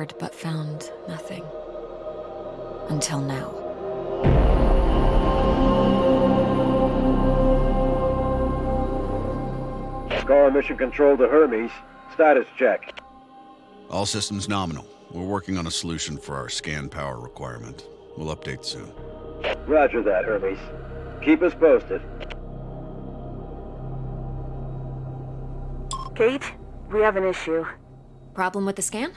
explored but found nothing. Until now. Calling Mission Control to Hermes. Status check. All systems nominal. We're working on a solution for our scan power requirement. We'll update soon. Roger that, Hermes. Keep us posted. Kate, we have an issue. Problem with the scan?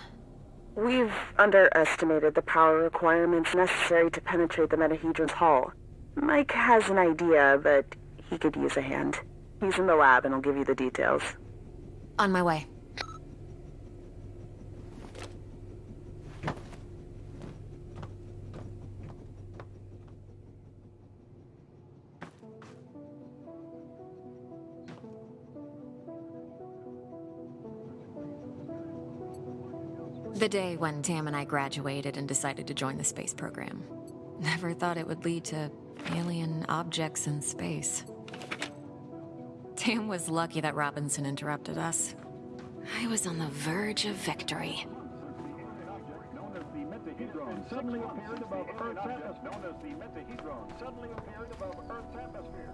We've underestimated the power requirements necessary to penetrate the Metahedron's hull. Mike has an idea, but he could use a hand. He's in the lab and will give you the details. On my way. The day when Tam and I graduated and decided to join the space program. Never thought it would lead to alien objects in space. Tam was lucky that Robinson interrupted us. I was on the verge of victory. suddenly appeared above Earth's atmosphere.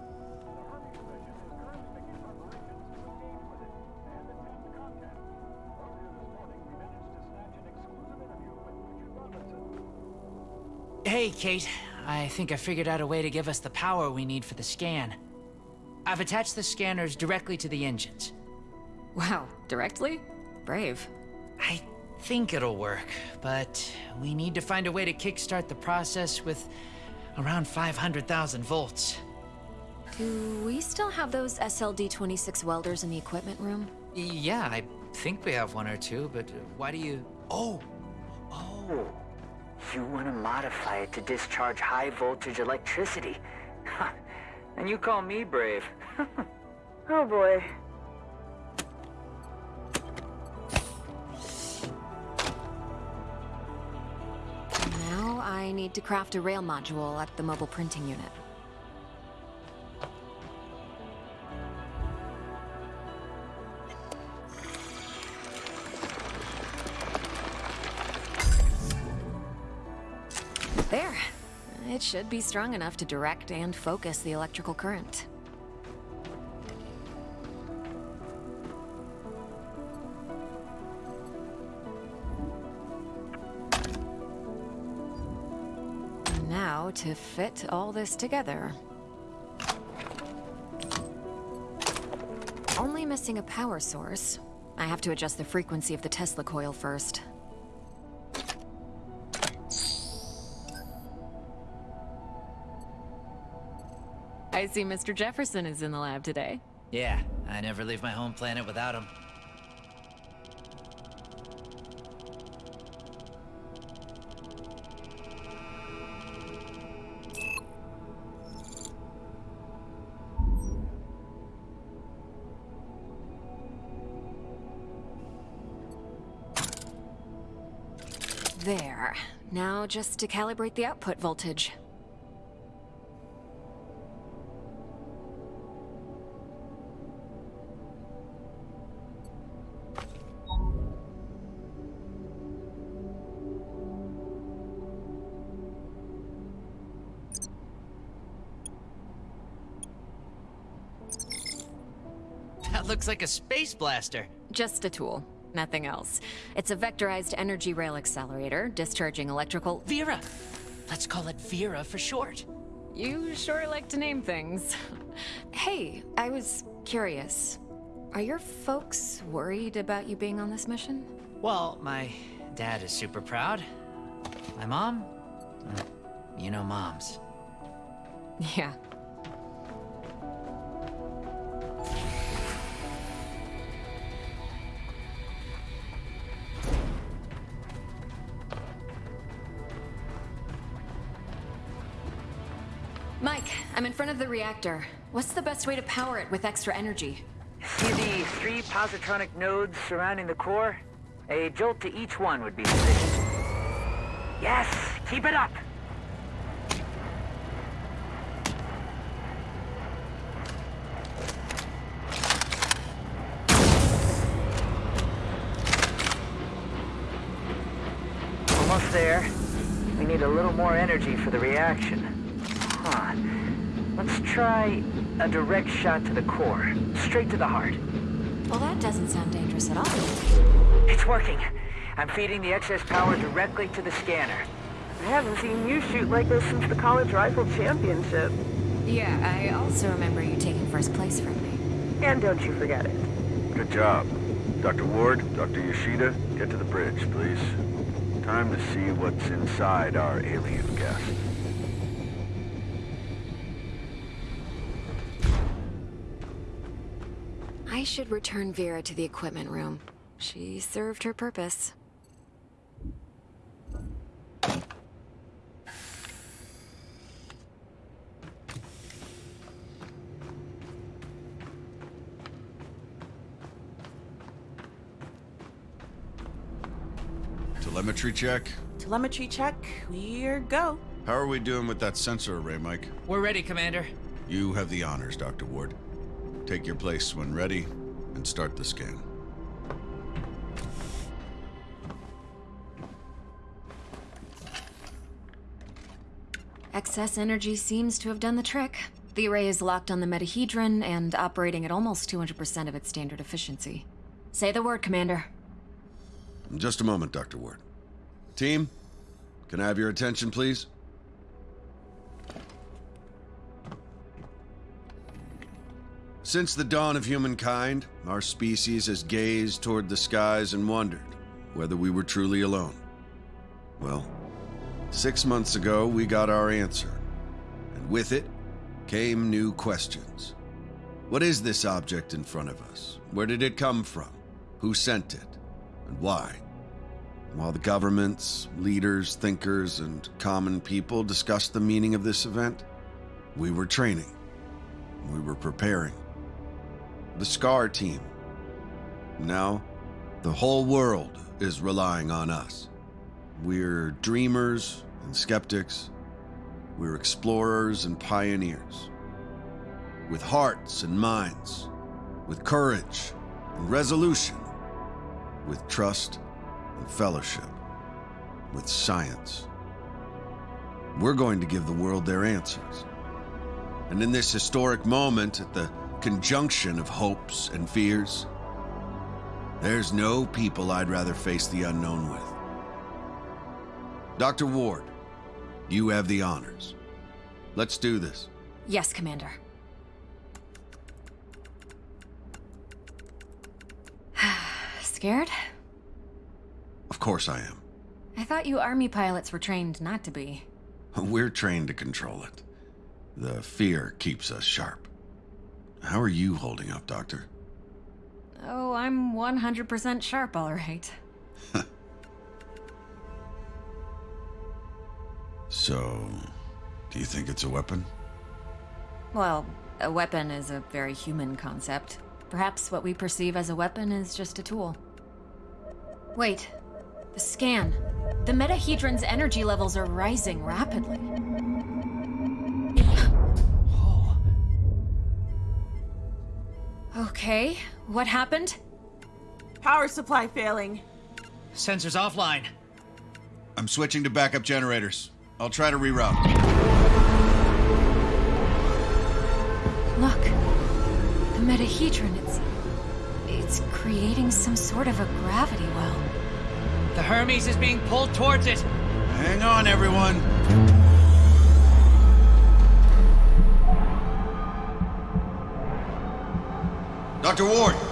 Hey, Kate. I think I figured out a way to give us the power we need for the scan. I've attached the scanners directly to the engines. Wow, directly? Brave. I think it'll work, but we need to find a way to kickstart the process with around 500,000 volts. Do we still have those SLD-26 welders in the equipment room? Yeah, I think we have one or two, but why do you... Oh! Oh, you want to modify it to discharge high voltage electricity. and you call me brave. Oh boy. Now I need to craft a rail module at the mobile printing unit. Should be strong enough to direct and focus the electrical current. Now to fit all this together. Only missing a power source. I have to adjust the frequency of the Tesla coil first. See Mr. Jefferson is in the lab today. Yeah, I never leave my home planet without him. There. Now just to calibrate the output voltage. Looks like a space blaster. Just a tool. Nothing else. It's a vectorized energy rail accelerator, discharging electrical... Vera! Let's call it Vera for short. You sure like to name things. hey, I was curious. Are your folks worried about you being on this mission? Well, my dad is super proud. My mom? Uh, You know moms. Yeah. Reactor. What's the best way to power it with extra energy? See the three positronic nodes surrounding the core? A jolt to each one would be sufficient. Yes, keep it up. almost there. We need a little more energy for the reaction. Huh. Let's try a direct shot to the core. Straight to the heart. Well, that doesn't sound dangerous at all. It's working. I'm feeding the excess power directly to the scanner. I haven't seen you shoot like this since the college rifle championship. Yeah, I also remember you taking first place from me. And don't you forget it. Good job. Dr. Ward, Dr. Yoshida, get to the bridge, please. Time to see what's inside our alien guest. I should return Vera to the equipment room. She served her purpose. Telemetry check? Telemetry check. We're go. How are we doing with that sensor array, Mike? We're ready, Commander. You have the honors, Dr. Ward. Take your place when ready, and start the scan. Excess energy seems to have done the trick. The array is locked on the metahedron and operating at almost 200% of its standard efficiency. Say the word, Commander. Just a moment, Dr. Ward. Team, can I have your attention, please? Since the dawn of humankind, our species has gazed toward the skies and wondered whether we were truly alone. Well, six months ago, we got our answer. And with it came new questions. What is this object in front of us? Where did it come from? Who sent it? And why? While the governments, leaders, thinkers, and common people discussed the meaning of this event, we were training. We were preparing. The SCAR team. Now, the whole world is relying on us. We're dreamers and skeptics. We're explorers and pioneers. With hearts and minds, with courage and resolution, with trust and fellowship, with science. We're going to give the world their answers. And in this historic moment, at the conjunction of hopes and fears, there's no people I'd rather face the unknown with. Dr. Ward, you have the honors. Let's do this. Yes, Commander. Scared? Of course I am. I thought you army pilots were trained not to be. We're trained to control it. The fear keeps us sharp. How are you holding up, Doctor? Oh, I'm 100% sharp, all right. So, do you think it's a weapon? Well, a weapon is a very human concept. Perhaps what we perceive as a weapon is just a tool. Wait. The scan. The metahedron's energy levels are rising rapidly. Okay, what happened? Power supply failing. Sensors offline. I'm switching to backup generators. I'll try to reroute. Look. The metahedron, it's... It's creating some sort of a gravity well. The Hermes is being pulled towards it. Hang on, everyone. Dr. Ward!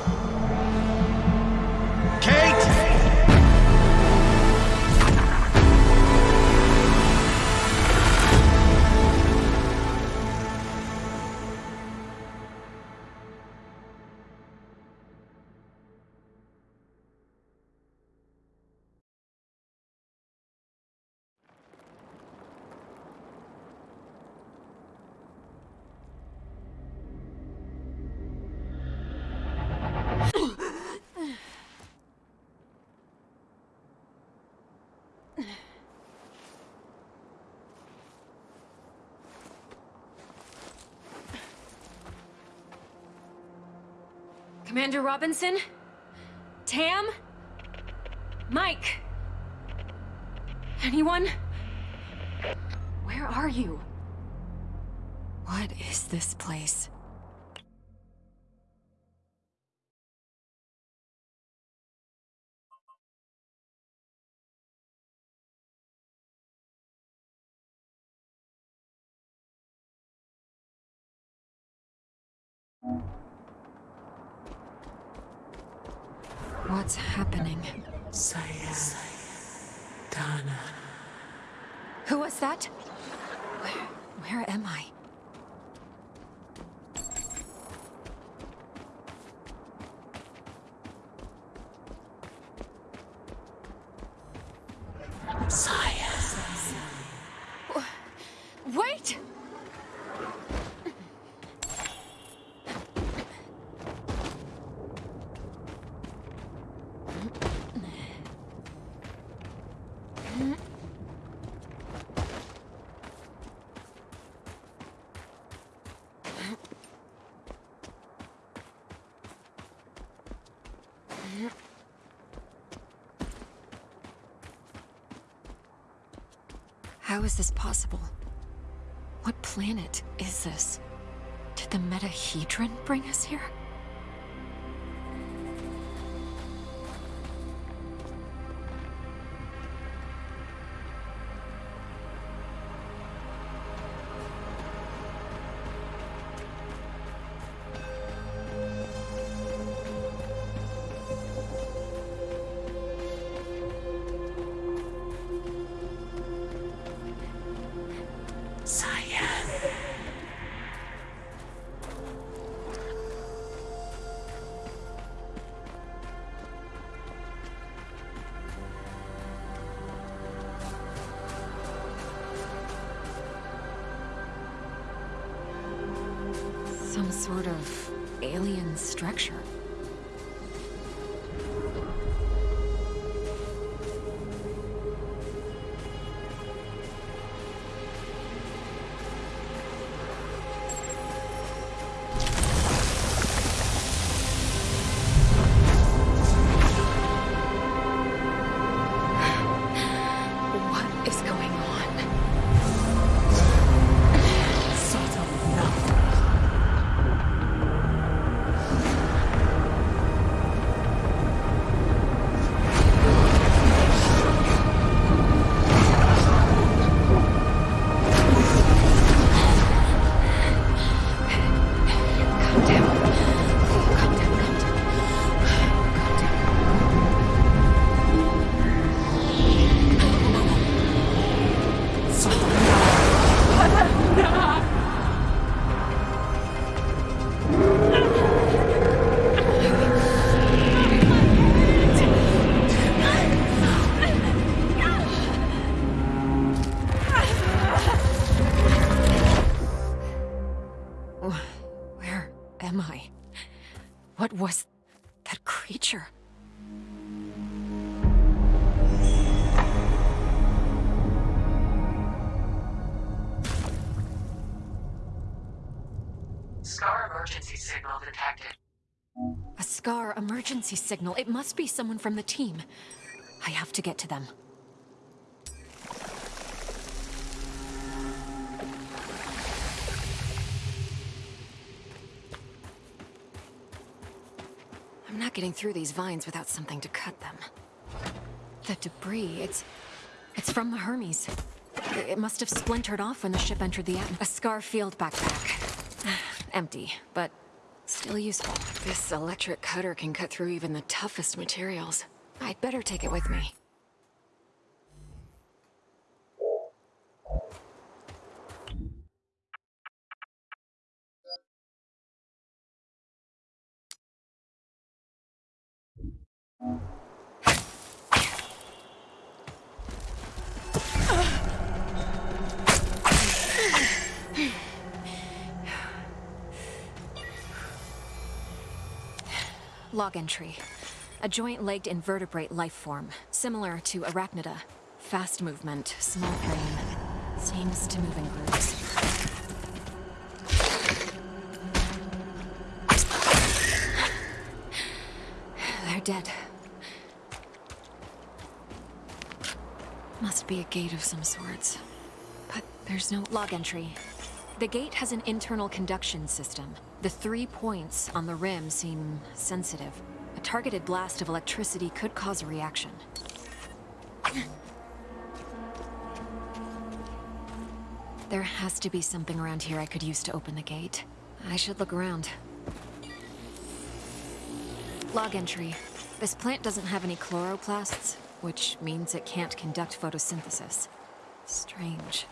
Commander Robinson? Tam? Mike? Anyone? Where are you? What is this place? What's happening? Dana. Who was that? Where, where am I? Wait! How is this possible? What planet is this? Did the Metahedron bring us here? Emergency signal. It must be someone from the team. I have to get to them. I'm not getting through these vines without something to cut them. The debris, it's... it's from the Hermes. It must have splintered off when the ship entered the atmosphere. A Scar field backpack. Empty, but still useful. This electric cutter can cut through even the toughest materials. I'd better take it with me. Log entry. A joint-legged invertebrate life form, similar to arachnida. Fast movement, small brain. Seems to move in groups. They're dead. Must be a gate of some sorts. But there's no log entry. The gate has an internal conduction system. The three points on the rim seem sensitive. A targeted blast of electricity could cause a reaction. There has to be something around here I could use to open the gate. I should look around. Log entry. This plant doesn't have any chloroplasts, which means it can't conduct photosynthesis. Strange.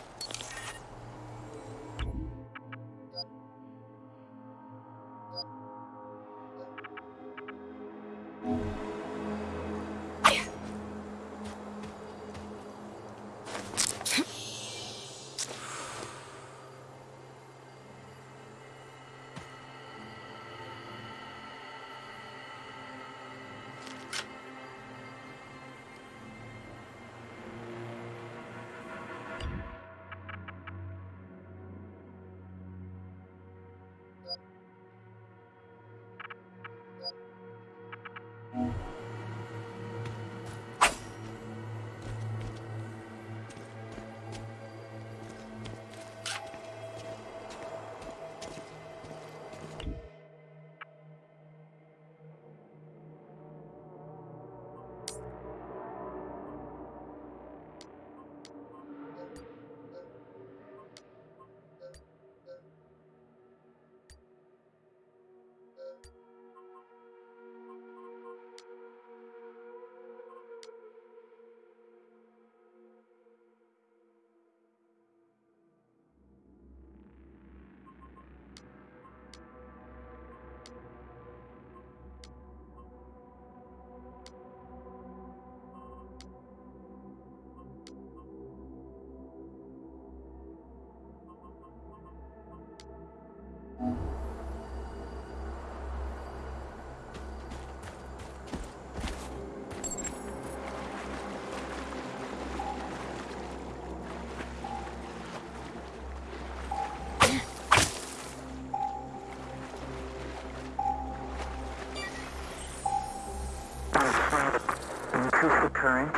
Current.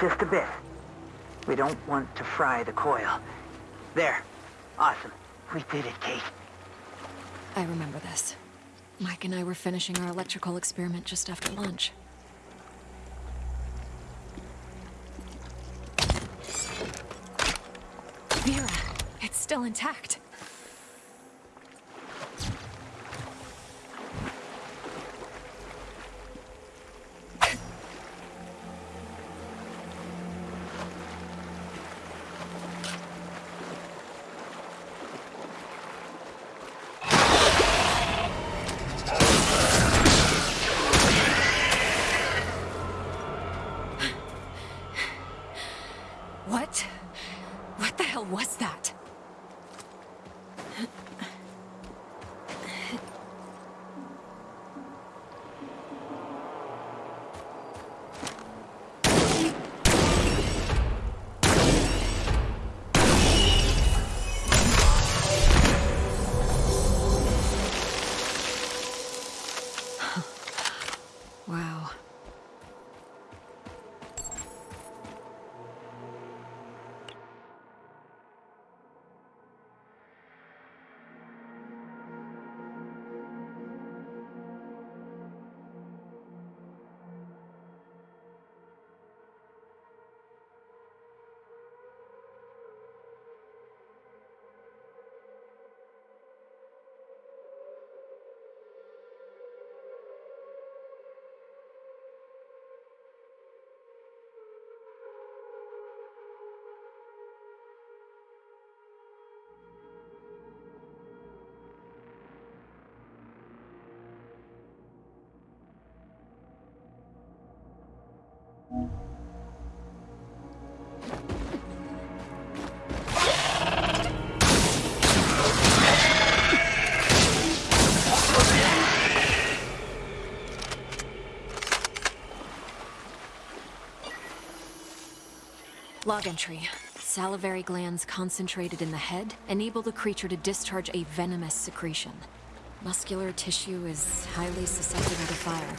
Just a bit. We don't want to fry the coil. There. Awesome. We did it, Kate. I remember this. Mike and I were finishing our electrical experiment just after lunch. Vera, it's still intact. Log entry. Salivary glands concentrated in the head enable the creature to discharge a venomous secretion. Muscular tissue is highly susceptible to fire.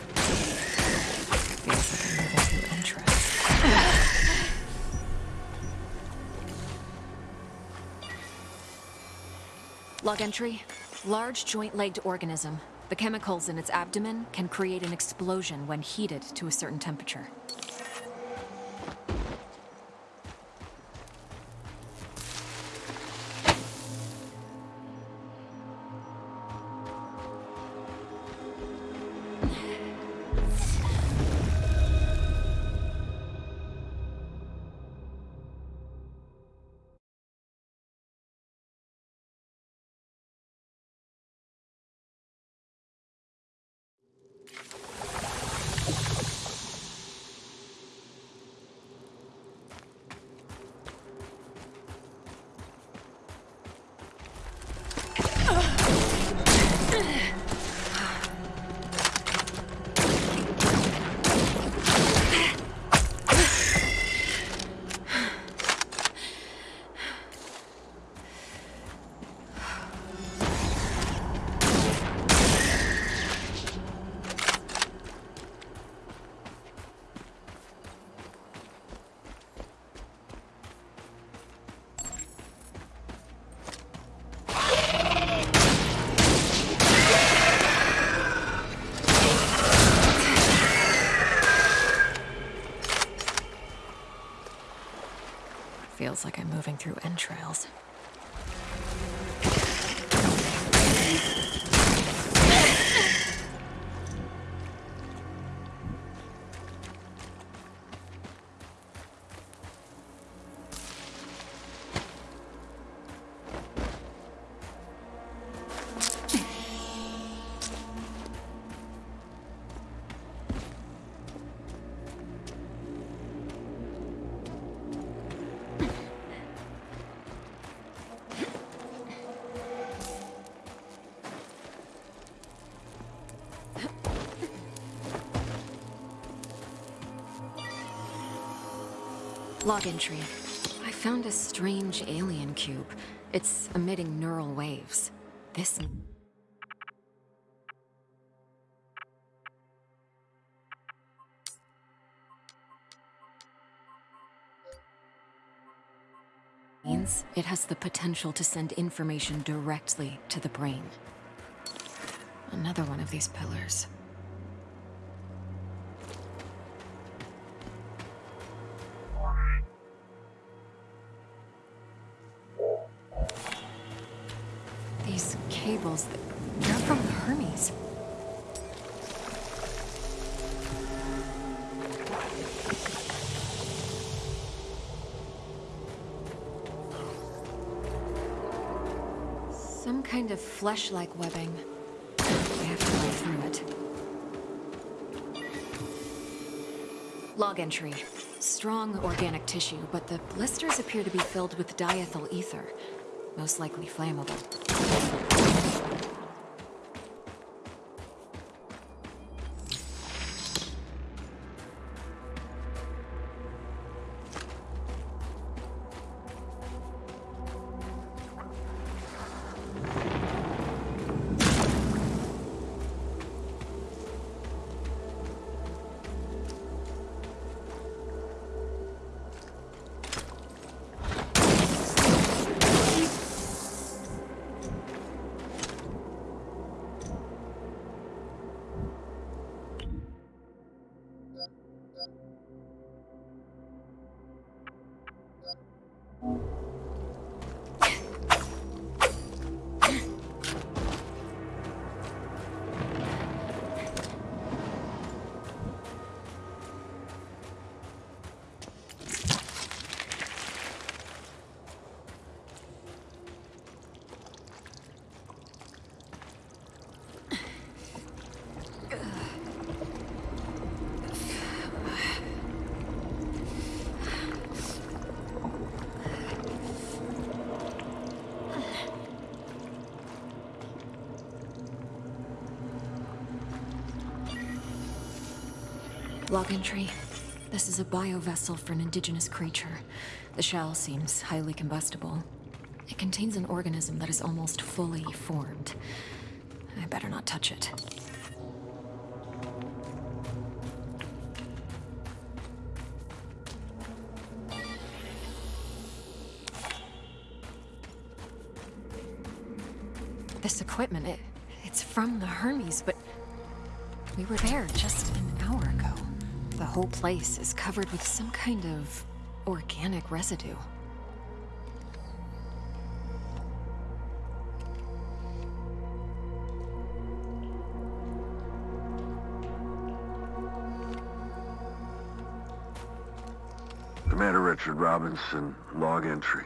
Log entry. Large joint-legged organism. The chemicals in its abdomen can create an explosion when heated to a certain temperature. Through entrails. Log entry. I found a strange alien cube. It's emitting neural waves. This... means it has the potential to send information directly to the brain. Another one of these pillars. Cables, they're from Hermes. Some kind of flesh-like webbing. We have to run through it. Log entry. Strong organic tissue, but the blisters appear to be filled with diethyl ether. Most likely flammable. Log entry. This is a biovessel for an indigenous creature. The shell seems highly combustible. It contains an organism that is almost fully formed. I better not touch it. This equipment, it, it's from the Hermes, but we were there just. The whole place is covered with some kind of organic residue. Commander Richard Robinson, log entry.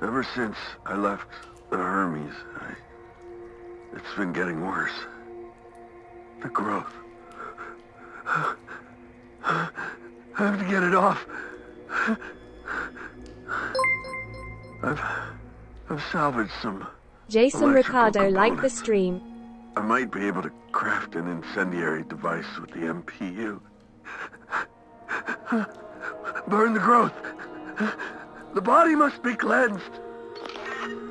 Ever since I left the Hermes, I... It's been getting worse. The growth. Have to get it off. I've... I've salvaged some... Jason electrical Ricardo liked the stream. I might be able to craft an incendiary device with the MPU. Burn the growth. The body must be cleansed.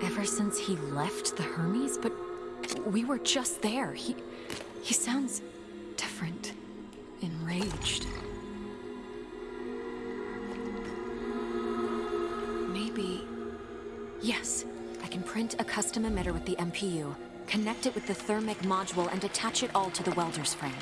Ever since he left the Hermes, but we were just there. He he custom emitter with the MPU, connect it with the thermic module and attach it all to the welder's frame.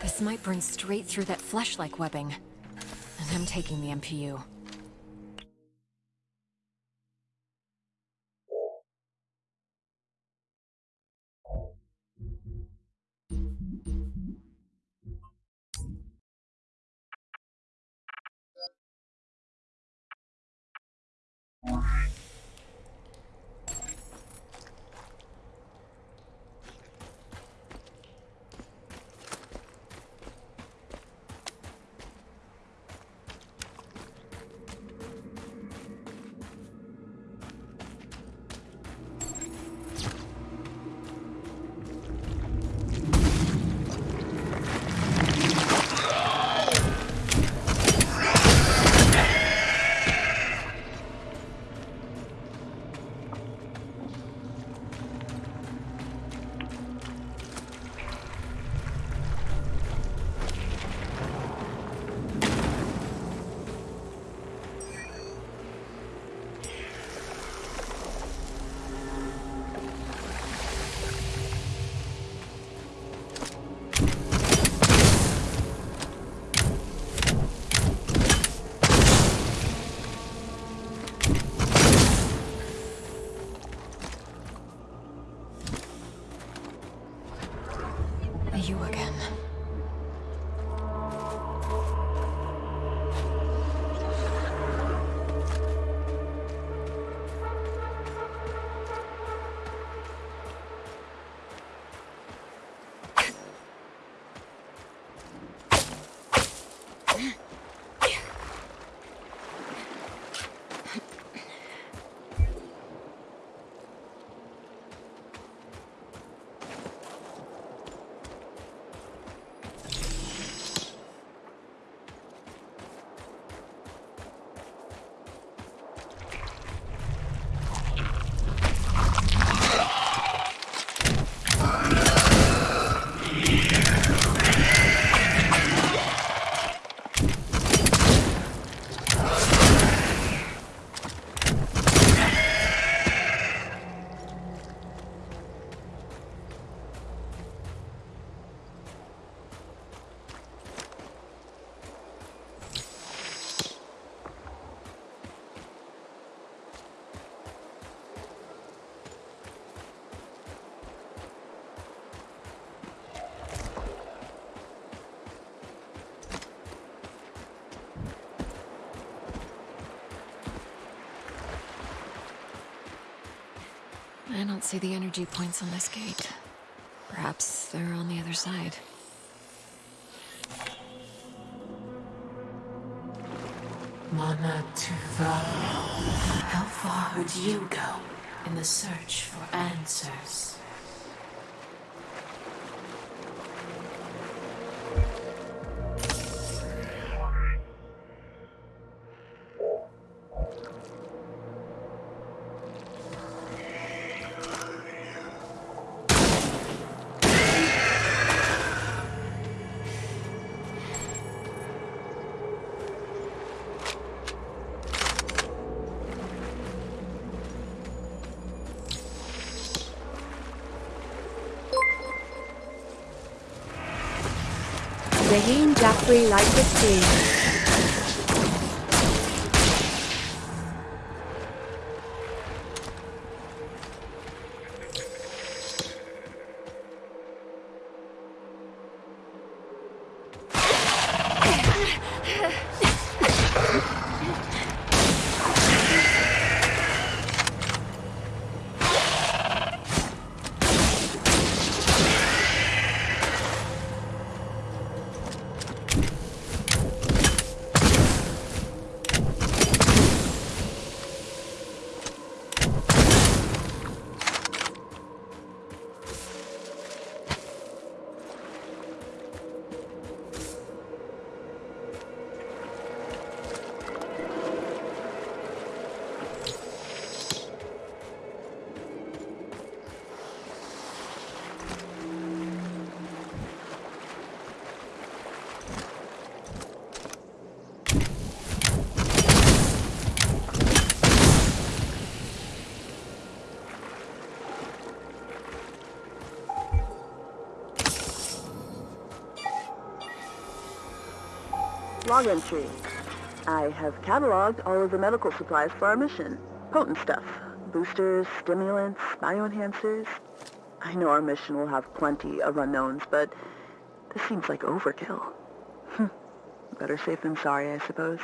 This might burn straight through that flesh-like webbing. And I'm taking the MPU. I don't see the energy points on this gate. Perhaps they're on the other side. Mana Tuva. How far would you go in the search for answers? Shaheen Jaffrey like the stream. Log entry. I have cataloged all of the medical supplies for our mission. Potent stuff. Boosters, stimulants, bioenhancers. I know our mission will have plenty of unknowns, but this seems like overkill. Better safe than sorry, I suppose.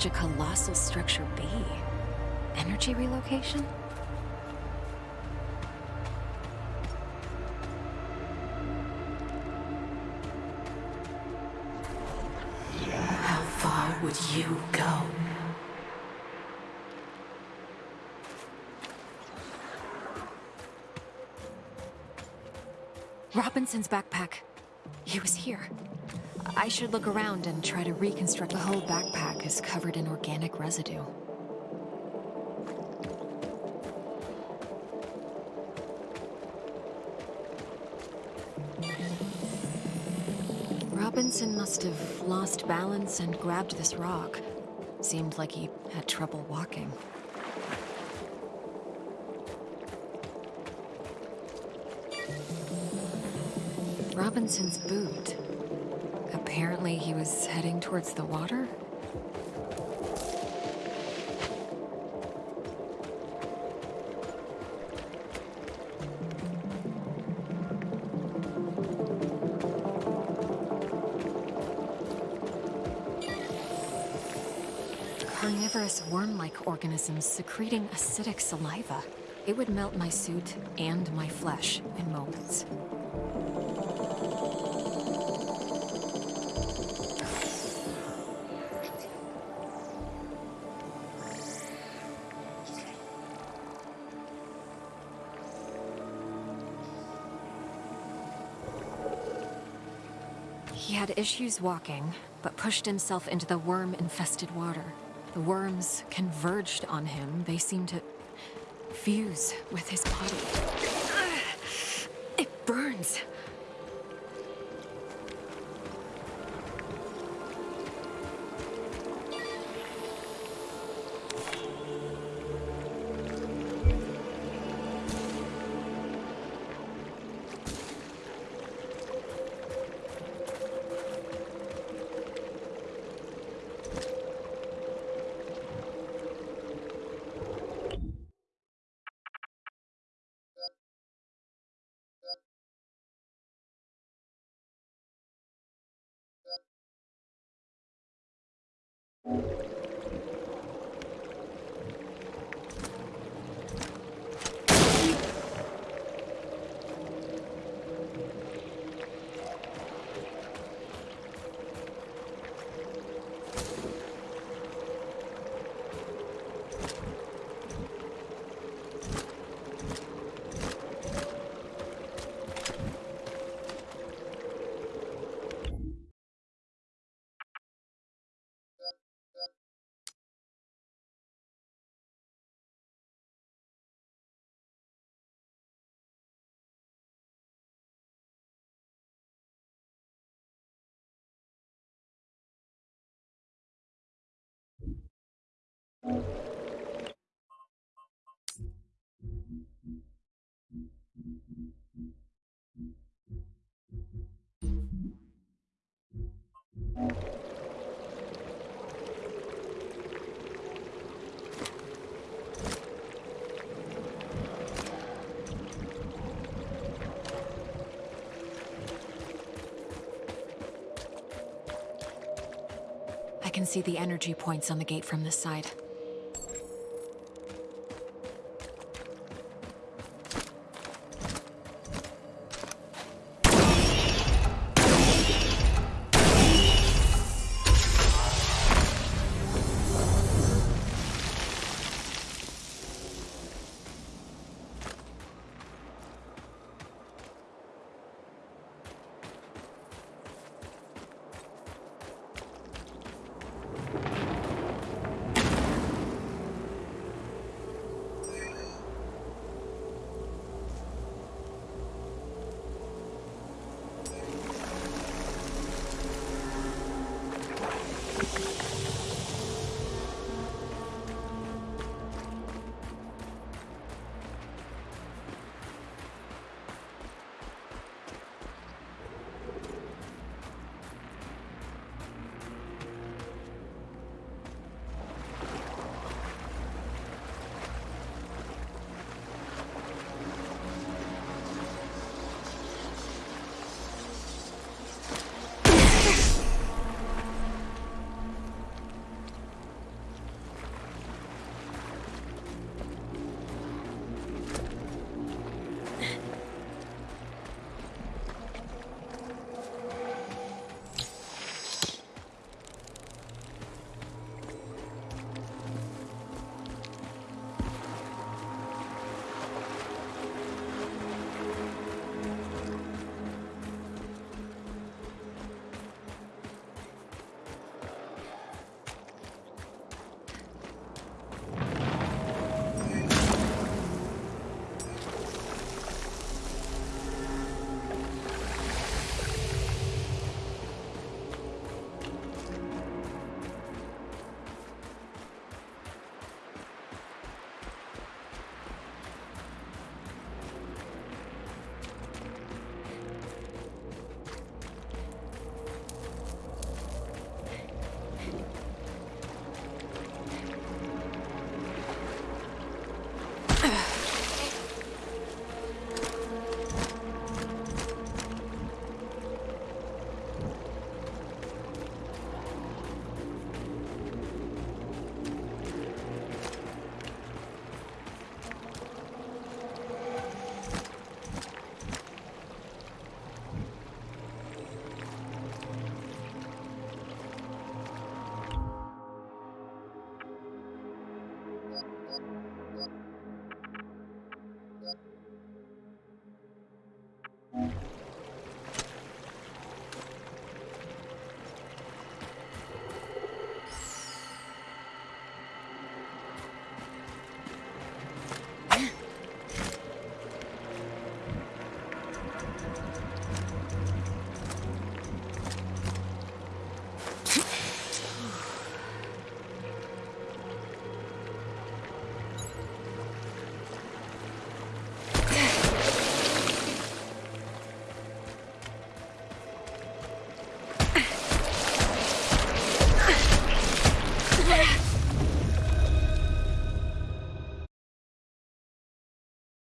Such a colossal structure be? Energy relocation? How far would you go? Robinson's backpack. He was here. I should look around and try to reconstruct the whole backpack is covered in organic residue. Robinson must have lost balance and grabbed this rock. Seemed like he had trouble walking. Robinson's boot. Apparently he was heading towards the water? Carnivorous worm-like organisms secreting acidic saliva. It would melt my suit and my flesh in moments. Issues walking, but pushed himself into the worm-infested water. The worms converged on him. They seemed to fuse with his body. I can see the energy points on the gate from this side. Yeah.